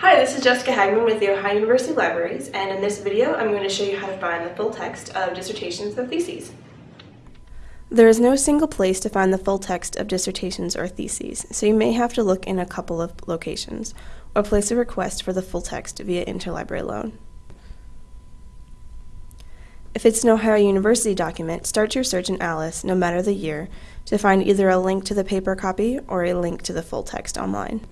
Hi, this is Jessica Hagman with the Ohio University Libraries, and in this video I'm going to show you how to find the full text of dissertations and theses. There is no single place to find the full text of dissertations or theses, so you may have to look in a couple of locations, or place a request for the full text via interlibrary loan. If it's an Ohio University document, start your search in ALICE, no matter the year, to find either a link to the paper copy or a link to the full text online.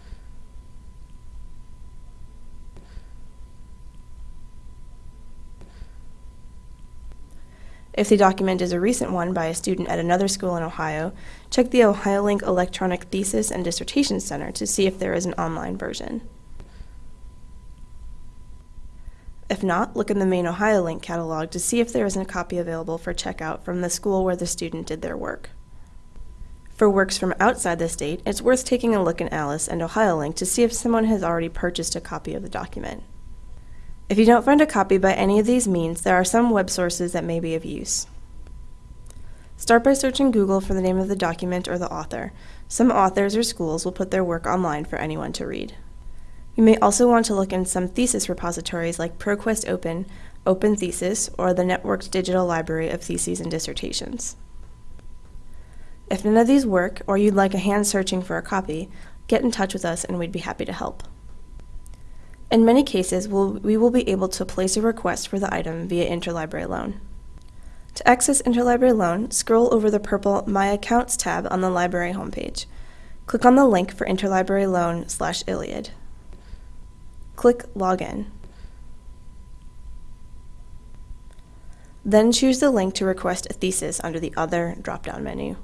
If the document is a recent one by a student at another school in Ohio, check the OhioLink Electronic Thesis and Dissertation Center to see if there is an online version. If not, look in the main OhioLink catalog to see if there is a copy available for checkout from the school where the student did their work. For works from outside the state, it's worth taking a look in ALICE and OhioLink to see if someone has already purchased a copy of the document. If you don't find a copy by any of these means, there are some web sources that may be of use. Start by searching Google for the name of the document or the author. Some authors or schools will put their work online for anyone to read. You may also want to look in some thesis repositories like ProQuest Open, Open Thesis, or the Networked Digital Library of Theses and Dissertations. If none of these work, or you'd like a hand searching for a copy, get in touch with us and we'd be happy to help. In many cases, we'll, we will be able to place a request for the item via Interlibrary Loan. To access Interlibrary Loan, scroll over the purple My Accounts tab on the library homepage. Click on the link for Interlibrary Loan slash ILLiad. Click Login. Then choose the link to request a thesis under the Other drop-down menu.